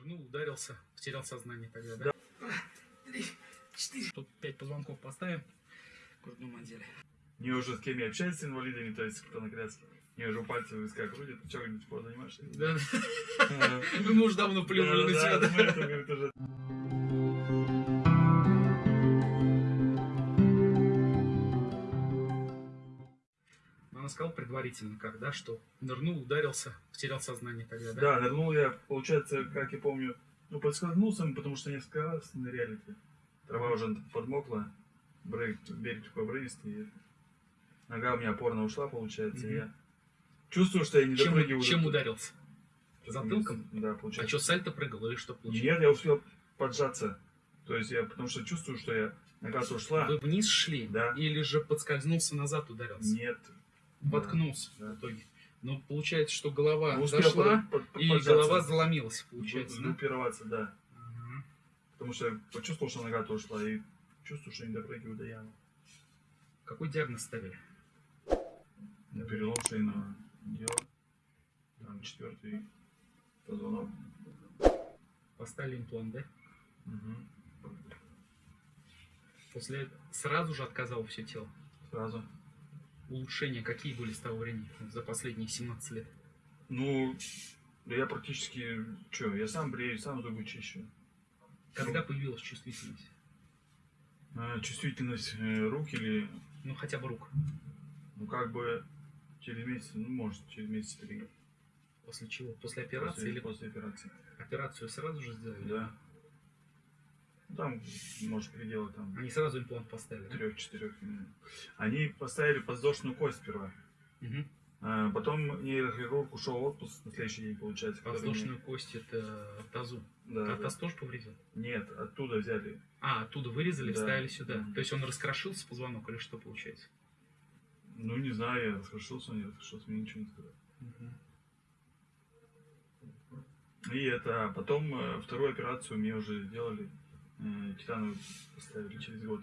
Нырнул, ударился, потерял сознание тогда, да? Три, четыре. Тут пять позвонков поставим грудном отделе. Не уже с кем я общаюсь с инвалидами, то есть кто на коляске. Не уже пальцы в висках крутит. Ты что, говорит, спорт занимаешься? Да. Мы уже давно плюнули на да, тебя, предварительно, как, да, что нырнул, ударился, потерял сознание тогда, да? Да, нырнул я, получается, как я помню, ну, подскользнулся, потому что несколько раз ныряли. Трава уже подмокла, брейк, берег такой обрывистый. Нога у меня опорно ушла, получается, Мгм. я чувствую, что я не Чем, допрыгиваю. чем ударился? Затылком? Да, А получается. что, сальто прыгал или что получилось? Нет, я успел поджаться. То есть я, потому что чувствую, что я нога-то ушла. Вы вниз шли? Да. Или же подскользнулся назад, ударился? Нет. Воткнулся Да. в итоге. Но получается, что голова Ну, зашла, под- под- и голова заломилась, получается, да? Группироваться, да. Ага. Потому что я почувствовал, что нога-то ушла, и чувствую, что не допрыгиваю до ямы. Какой диагноз ставили? На перелом шейного дела. Там четвертый позвонок. Поставили имплант, да? Мгм. После этого сразу же отказало все тело. Сразу. Улучшения какие были с того времени, за последние 17 лет? Ну, да я практически, что, я сам брею, сам зубы чищу. Когда появилась чувствительность? А, чувствительность э, рук или, Ну, хотя бы рук. ну, как бы, через месяц, ну, может, через месяц три. После чего? После операции После, или после операции. операцию сразу же сделали? Да. Ну, Там, может, пределы там Они сразу имплант поставили? трех-четырех. Они поставили подвздошную кость сперва. Мгм. А, потом нейрохирург ушел в отпуск на следующий день, получается. который Воздушную кость это тазу. мне- Да, А да. таз тоже повредил? Нет, оттуда взяли. А, оттуда вырезали, Да. вставили сюда. Мгм. То есть он раскрошился позвонок или что получается? Ну, не знаю, я расхошился, не расхошился, мне ничего не сказали. И это, а потом э, вторую операцию мне уже сделали, титановую поставили через год.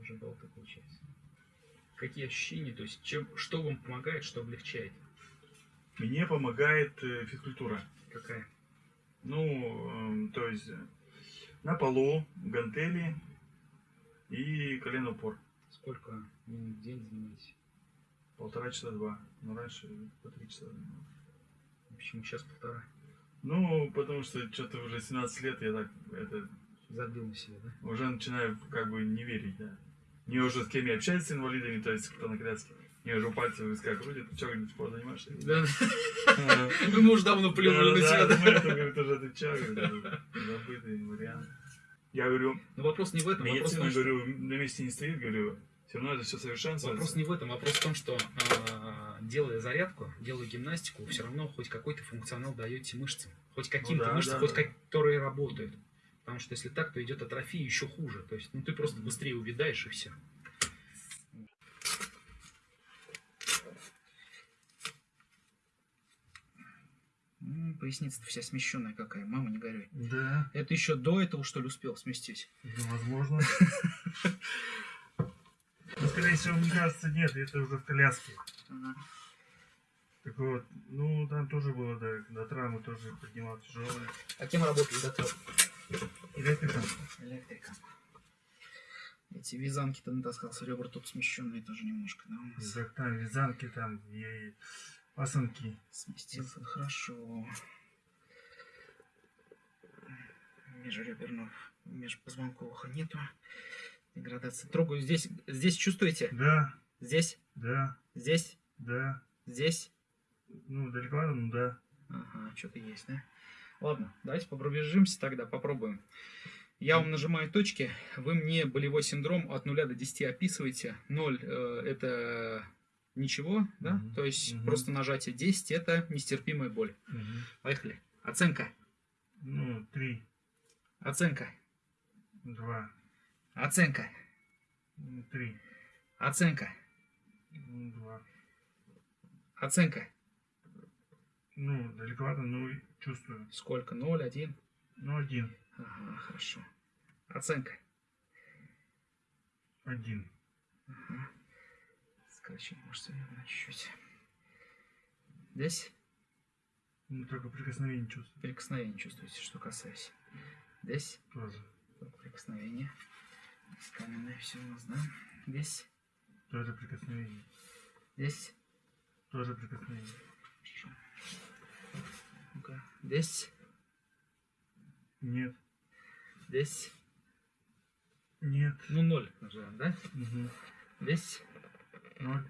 Уже был такой час. Какие ощущения, то есть чем, что вам помогает, что облегчает? Мне помогает э, физкультура. Какая? Ну, эм, то есть э, на полу, гантели и колено упор. Сколько минут в день занимаетесь? Полтора часа два. Ну, раньше по три часа. занимался. Почему сейчас полтора? Ну, потому что что-то уже 17 лет я так это Забил на себя, да? уже начинаю как бы не верить, да. Не уже с кем я общаюсь с инвалидами, то есть кто на коляске. Не уже пальцы в висках крутит. Ты что, говорит, спорт занимаешься? Да. Ну, Мы уже давно плюнули на себя, да, да? мы это, говорит, уже ты говорит, забытый вариант. Я говорю, Но вопрос не в этом, что... говорю, на месте не стоит, говорю, все равно это все совершенствуется. Вопрос не в этом, вопрос в том, что а, делая зарядку, делая гимнастику, все равно хоть какой-то функционал даете мышцам. Хоть каким-то да, мышцам, хоть которые работают. Потому что если так, то идет атрофия еще хуже. То есть, ну ты просто быстрее увядаешь и все. Поясница вся смещенная какая, мама не горюй. Да, Это еще до этого, что ли, успел сместить? возможно. Ну, скорее всего, мне кажется, нет, это уже в коляске. Так вот, ну, там тоже было, да, до травмы тоже поднимал тяжелое. А кем работали до этого? Электриком. Электриком. Эти вязанки-то натаскался, ребра тут смещенные тоже немножко, да, у нас? Так там вязанки, там и пасынки. Сместился хорошо. Межреберного, межпозвонкового нету. Деградация. Трогаю здесь. Здесь чувствуете? Да, Здесь, да, здесь, да. здесь. Ну, далеко, ну да. Ага, что-то есть, да? Ладно, давайте пробежимся тогда, попробуем. Я вам нажимаю точки, вы мне болевой синдром от 0 до 10 описываете. 0 э, это ничего, да? Мгм. То есть Мгм. просто нажатие 10 это нестерпимая боль. Мгм. Поехали. Оценка. Ну, три, Оценка. два, Оценка. ну, три, Оценка. ну, два. Оценка. Ну, далековато, ну, чувствую. Сколько? 0, 1. Ну, один, Ага, хорошо. Оценка. один. Ага. Скороче, может, на чуть-чуть. Здесь. Ну, только прикосновение чувствую. Прикосновение чувствуете, что касаюсь. Здесь Тоже. прикосновение. Каменное все у нас, да? Здесь, Тоже прикосновение. здесь. Тоже прикосновение. Здесь, Нет. здесь. Нет. Ну, ноль назовем, да? Угу. Здесь, Ноль.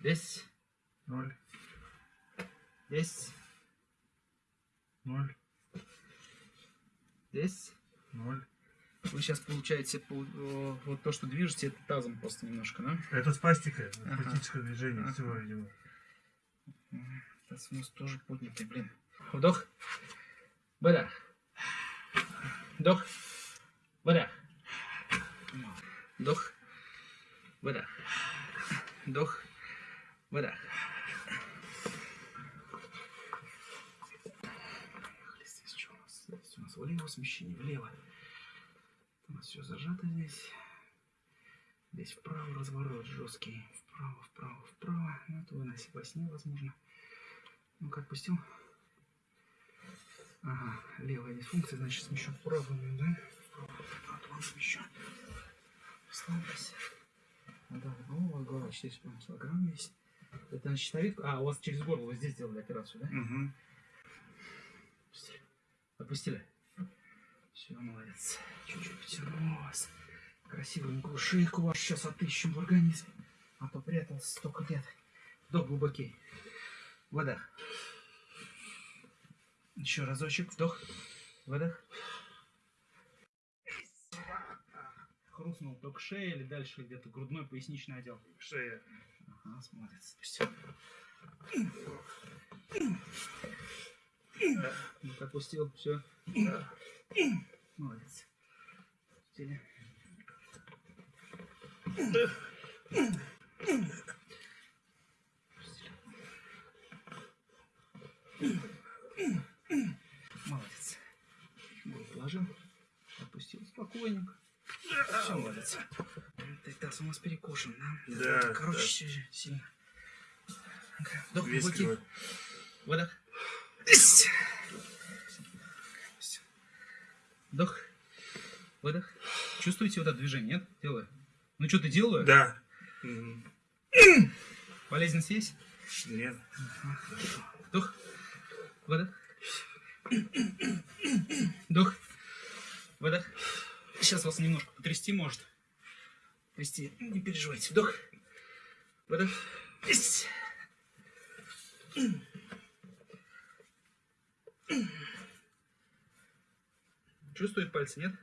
здесь, Ноль. здесь, Ноль. здесь. Ноль. Вы сейчас получаете пол- о, вот то, что движете, это тазом просто немножко, да? Это спастика. Ага. Спастическое движение. Ага. Всего, видимо. Таз у нас тоже поднятый, блин. Вдох. Выдох. Вдох. Выдох. Вдох. Выдох. Вдох. Выдох. Здесь что у нас? Здесь у нас влево смещение, влево. У нас все зажато здесь. Здесь вправо разворот жесткий. Вправо, вправо, вправо. Ну, это вы на во сне, возможно. Ну, как отпустил? Ага, левая дисфункция, значит, смещу вправо, да? Вправо, смещу. Расслабься. Ну, да, голова, голова, здесь прям килограмм есть. Это на щитовидку? А, у вас через горло вы здесь сделали операцию, да? Угу. Отпустили. Отпустили. Все, молодец. Чуть-чуть потяну вас. Красивенькую шейку вашу сейчас отыщем в организме. А то прятался столько лет. Вдох глубокий. Выдох. Еще разочек. Вдох. Выдох. Хрустнул только шея или дальше где-то грудной поясничный отдел. Шея. Ага, смотрится. Спустил. Ну-ка, отпустил. Все. Молодец. Отпустили. Молодец. Голову положил. Отпустил спокойненько. Все, молодец. Ты таз у нас перекошен, да? Да, Короче, да. си- сильно. Вдох глубокий. Выдох. Вдох. Выдох. Чувствуете вот это движение, нет? Делаю. Ну что ты делаю? Да. Болезненность есть? Нет. Вдох. Выдох. Вдох. Выдох. Сейчас вас немножко потрясти может. Трясти. Не переживайте. Вдох. Выдох. Ись. Чувствует пальцы, нет?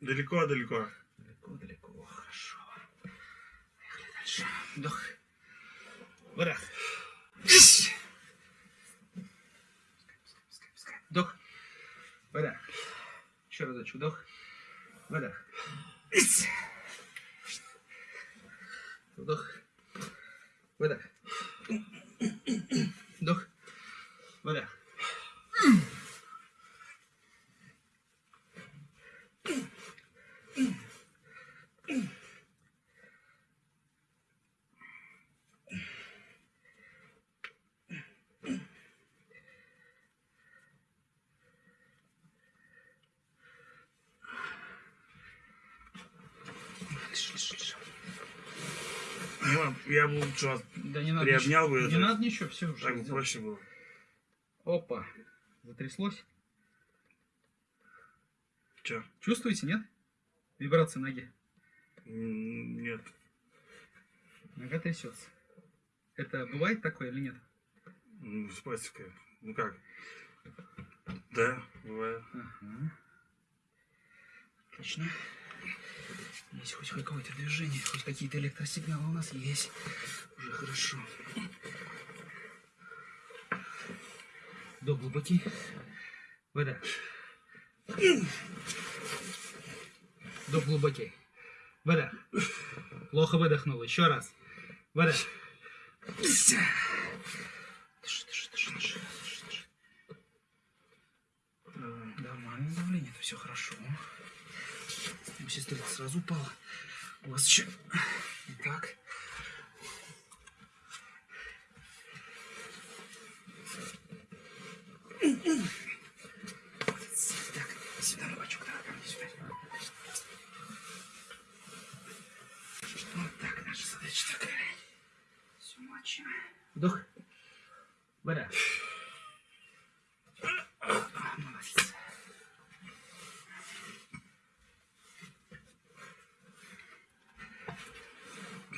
Далеко-далеко. Далеко-далеко. Хорошо. Поехали дальше. Вдох. Выдох. Ись. Пускай, пускай, пускай. Вдох. Выдох. Еще разочек. Вдох. Выдох. Вдох. Выдох. Вдох. Выдох. Ладно, я бы лучше вас Да не надо приобнял ничего. бы. Не это. надо ничего, все уже. Так бы проще было. Опа. Затряслось. Че? Чувствуете, нет? Вибрации ноги. Нет. Нога трясется. Это бывает такое или нет? Ну, спастика. Ну как? Да, бывает. Ага. Отлично. Есть хоть какое-то движение, хоть какие-то электросигналы у нас есть. Уже хорошо. Вдох глубокий. Выдох. Вдох глубокий. Выдох. Плохо выдохнул. Еще раз. Дыши, дыши, дыши, дыши, дыши, дыши. Нормальное давление, это все хорошо. У сестры сразу упала. У вас еще... Так.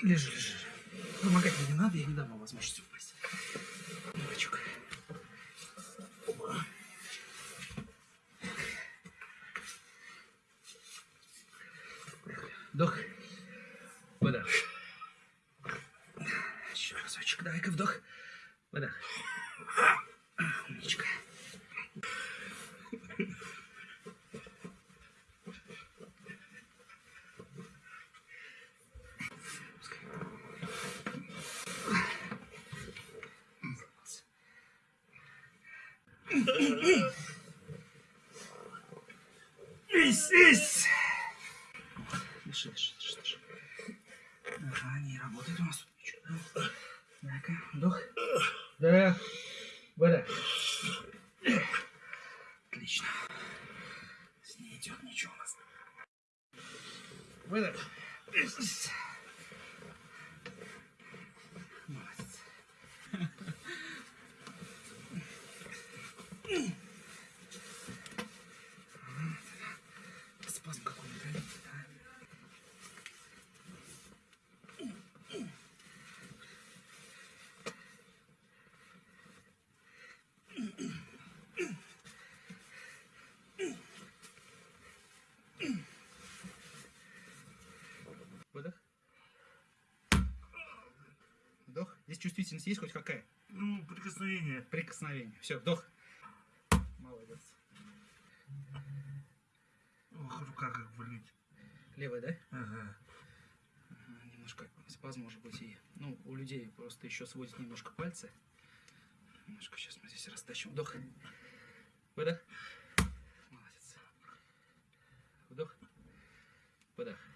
Лежи, лежи. Помогать мне не надо, я не дам вам возможности упасть. Бачок. Вдох. Выдох. Еще разочек. Давай-ка вдох. Выдох. Умничка. Ись, ись. Дыши, дыши, дыши, дыши. Ага, не работает у нас? Так, вдох. Да. Выдох. Отлично. С ней идет ничего у нас. Выдох. Молодец. Спазм какой-то, видите, да? Выдох. Вдох. Здесь чувствительность есть хоть какая? Ну, прикосновение. Прикосновение. Все, вдох. Молодец. Ох, рука как болит. Левая, да? Ага. Ага, Немножко спазм может быть и... Ну, у людей просто еще сводят немножко пальцы. Немножко сейчас мы здесь растащим. Вдох. Выдох. Молодец. Вдох. Выдох.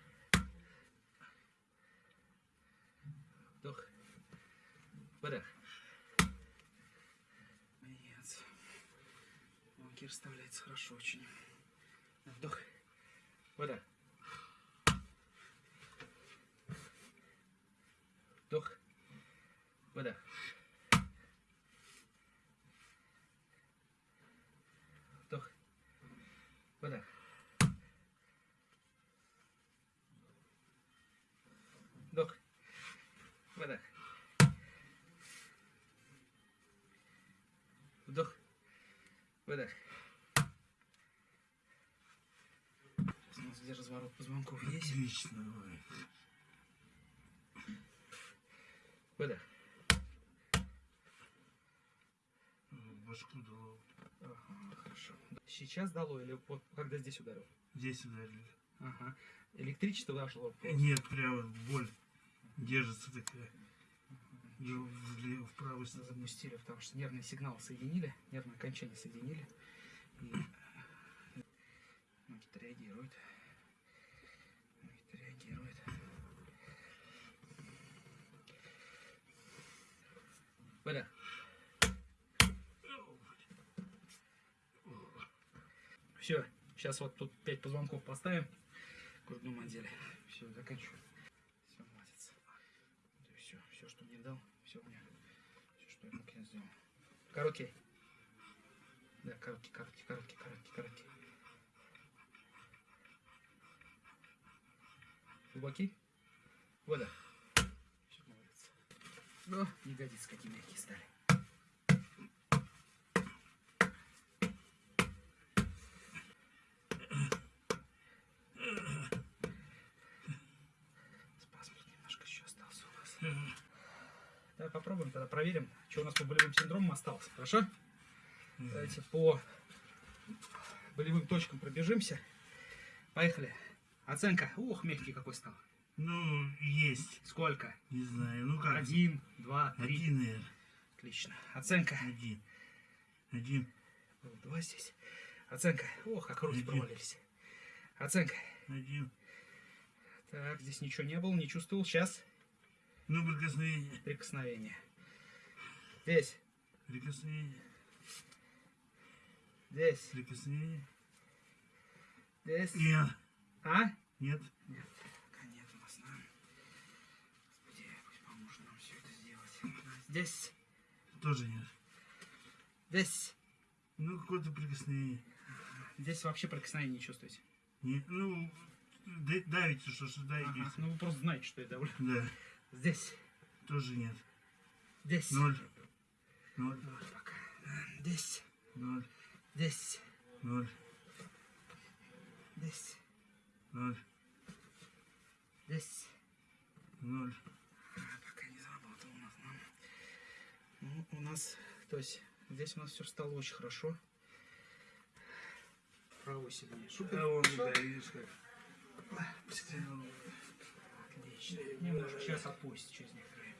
Выдох. Молодец. Банки расставляется хорошо очень. Вдох. Выдох. Вдох. Выдох. Выдох. Сейчас у нас где разворот позвонков есть. Отлично. ой. Выдох. Башку дало. Ага, хорошо. Сейчас дало или вот когда здесь ударил? Здесь ударили. Ага. Электричество вошло. Нет, прямо боль. Держится такая. В правую сторону. запустили, потому что нервный сигнал соединили, нервное окончание соединили. И значит, реагирует. Значит, реагирует. Выдох. Все, сейчас вот тут 5 позвонков поставим в грудном отделе. Все, заканчиваю. Все, молодец. все, все, что мне дал, все у меня. Все, что я мог, я сделал. Короткий. Да, короткий, короткий, короткий, короткий, короткий. Глубокий. Вода. Молодец. О, ягодицы какие мягкие стали. Спазм тут немножко еще остался у нас. Давай попробуем тогда проверим, что у нас по болевым синдромам осталось. Хорошо? Давайте по болевым точкам пробежимся. Поехали. Оценка. Ух, мягкий какой стал. Ну, есть. Сколько? Не знаю. Ну как? Один, два, три. Один, наверное. Отлично. Оценка. Один. Один. Два здесь. Оценка. Ох, как руки Один. провалились. Оценка. Один. Так, здесь ничего не было, не чувствовал. Сейчас Ну, прикосновение. прикосновение. Здесь. Прикосновение. Здесь. Прикосновение. Здесь. Нет. А? Нет. Нет. Пока нет у нас, да? Господи, пусть поможет нам все это сделать. Здесь. Тоже нет. Здесь. Ну, какое-то прикосновение. Здесь вообще прикосновения не чувствуете. Нет. Ну, да- давите, что ж, давите. Ага, ну вы просто знаете, что это. Да. Здесь. Тоже нет. Здесь. Ноль. Ноль. Вот пока. Здесь. Ноль. Здесь. Ноль. Здесь. Ноль. Здесь. Ноль. А, Пока не заработал у нас. да. Ну, у нас, то есть, здесь у нас все стало очень хорошо. Правый сильнее. Супер. А вон, да, видишь как. Отлично. Немножко сейчас отпустит через некоторое время.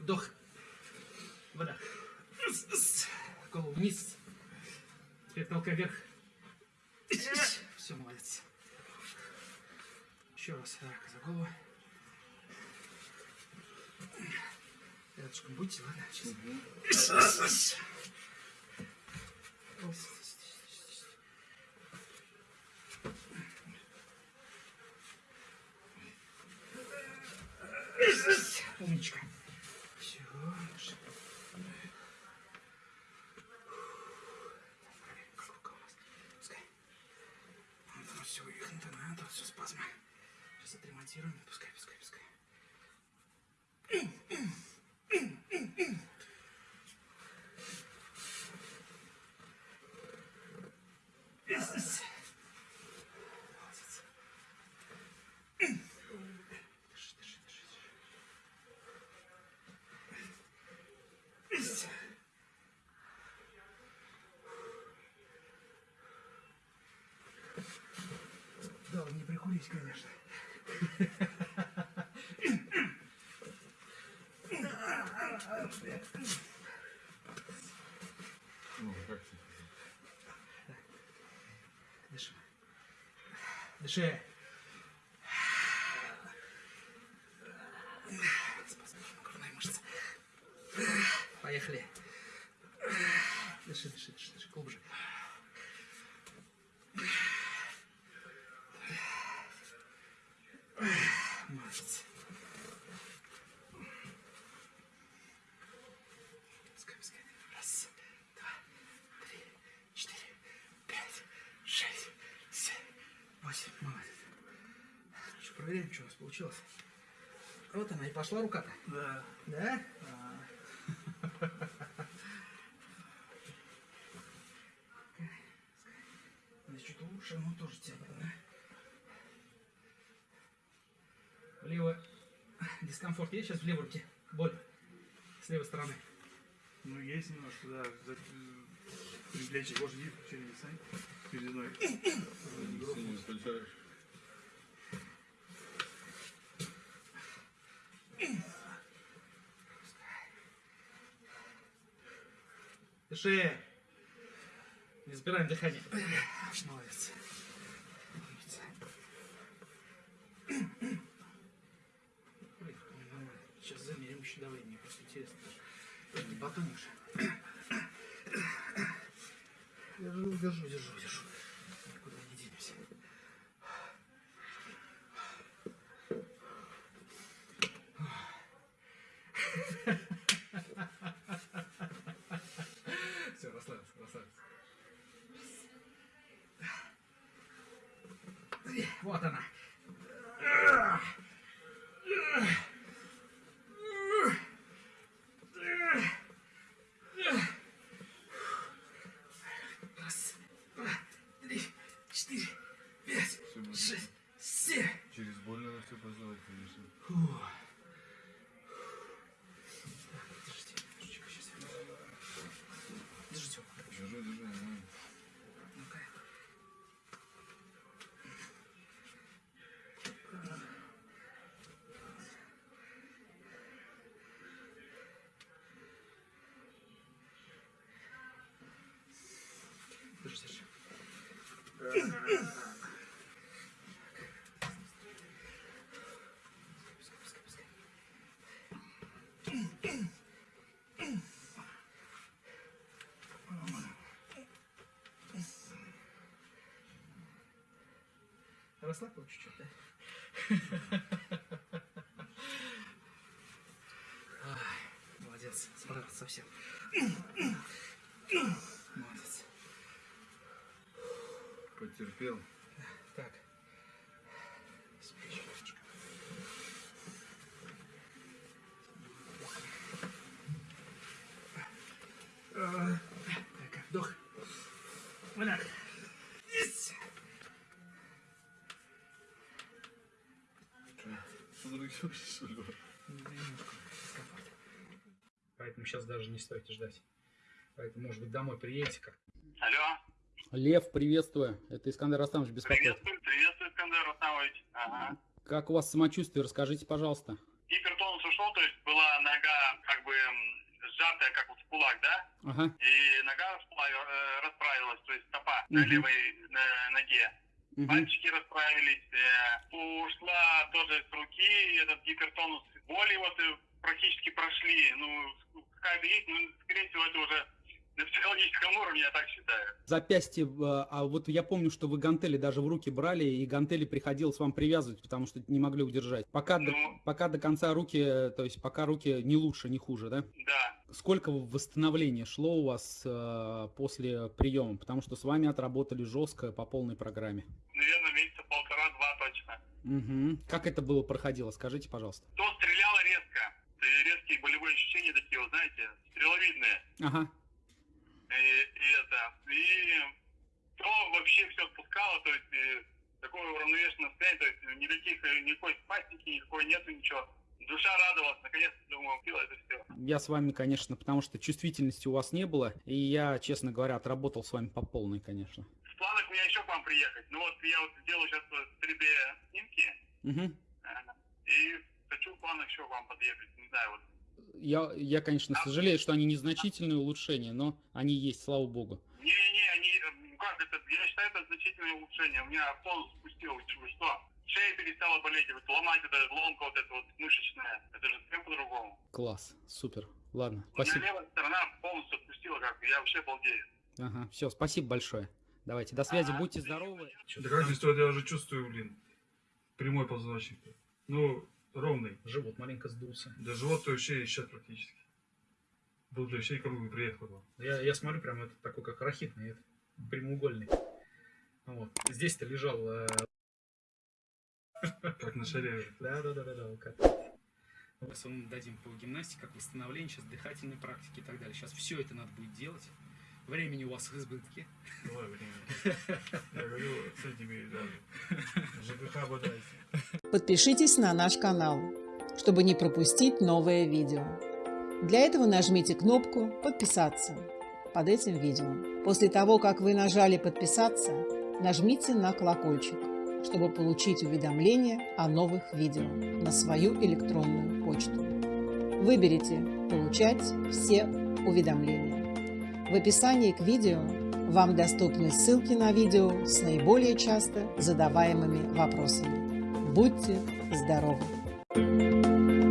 Вдох. Выдох. Голову вниз. Теперь толкай вверх. Все, молодец. Еще раз. Так, за голову. Рядышком будьте, ладно? Сейчас. Умничка. Все. Как рука у нас? Пускай. Вот оно все вывихнуто, да? Тут все спазмы. Сейчас отремонтируем. Пускай, пускай, пускай. Молодец. Дыши, дыши, дыши, дыши. Да, прикурить, конечно. Ну, как? Дыши. Дыши. Спазм грудной мышцы. Поехали. Дыши, дыши, дыши, дыши. Глубже. Молодец. Пускай, пускай. Раз, два, три, четыре, пять, шесть, семь, восемь. Молодец. Что, проверяем, что у нас получилось. Вот она и пошла рука-то. Да. Да? Здесь чуть лучше, но тоже тянет, да? Влево дискомфорт есть сейчас в левой руке? Боль. С левой стороны. Ну, есть немножко, да. За- кожи гиб через сань. Передной. Включаешь. Дыши. Не забираем дыхание. Нормально. Сейчас замерим еще давление, просто интересно. Не. Держу, держу, держу, держу. Никуда не денемся. Все, расслабился, расслабился. Вот она. Раз, два, три, четыре, пять, Всё будет. Семь. Через боль надо все познавать, конечно. Фух. Так, подождите, немножечко сейчас я- Держите его. Держи, держи, нормально. Ну-ка. Держи, держи. Пускай, пускай, пускай. Расслабь чуть-чуть, да? Молодец, справился совсем. Молодец. Потерпел. Поэтому сейчас даже не стойте ждать. Поэтому, может быть, домой приедете как Алло, Лев, приветствую. Это Искандер Растамович беспокоит. приветствую, приветствую, Искандер Рустамович. Ага. Как у вас самочувствие? Расскажите, пожалуйста. Гипертонус ушел, то есть была нога как бы сжатая, как вот в кулак, да? Ага. И нога э, расправилась, то есть стопа на Мгм. левой э, ноге. Мгм. Пальчики расправились. э, ушла тоже с руки этот гипертонус. Боли вот практически прошли. Ну, какая-то есть, ну, скорее всего, это уже на психологическом уровне, я так считаю. Запястье, э, а вот я помню, что вы гантели даже в руки брали, и гантели приходилось вам привязывать, потому что не могли удержать. Пока, до, Ну. пока до конца руки, э, то есть пока руки не лучше, не хуже, да? Да. Сколько восстановления шло у вас э, после приема? Потому что с вами отработали жестко по полной программе. Наверное, месяца полтора-два точно. Мгм. Как это было проходило? Скажите, пожалуйста. То стреляла резко. Резкие болевые ощущения такие, вот, знаете, стреловидные. Ага. И, то вообще все спускало, то есть и такое уравновешенное состояние, то есть никаких, э, никакой спастики, никакой нету ничего. Душа радовалась, наконец-то, думаю, пила это все. Я с вами, конечно, потому что чувствительности у вас не было, и я, честно говоря, отработал с вами по полной, конечно. В планах у меня еще к вам приехать. Ну вот я вот сделаю сейчас 3D снимки, э, и хочу в планах еще к вам подъехать. Не знаю, вот Я, я, конечно, сожалею, что они незначительные улучшения, но они есть, слава богу. Не-не, они, э, ну как это, я считаю, это значительное улучшение. У меня тонус спустил, вы что? Шея перестала болеть, вот ломать это, ломка вот эта вот мышечная, это же совсем по-другому. Класс, супер. Ладно, У меня спасибо. левая сторона полностью отпустила, как я вообще балдею. Ага, все, спасибо большое. Давайте, до связи, Ага. будьте здоровы. Да как здесь я уже чувствую, блин, прямой позвоночник. Ну, ровный. живот маленько сдулся. Да живот вообще исчез практически. Был бы вообще круглый приехал. Я, я смотрю, прям это такой, как рахитный, это, прямоугольный. Вот. Здесь-то лежал... э, Как на шаре. Да, да, да, да, да, вот. Сейчас мы дадим по гимнастике, как восстановление, сейчас дыхательной практики и так далее. Сейчас все это надо будет делать. Времени у вас в избытке. Ой, блин. Я говорю, с этими, да, ЖКХ бодайся. Подпишитесь на наш канал, чтобы не пропустить новое видео. Для этого нажмите кнопку «Подписаться» под этим видео. После того, как вы нажали «Подписаться», нажмите на колокольчик, чтобы получить уведомления о новых видео на свою электронную почту. Выберите «Получать все уведомления». В описании к видео вам доступны ссылки на видео с наиболее часто задаваемыми вопросами. Будьте здоровы!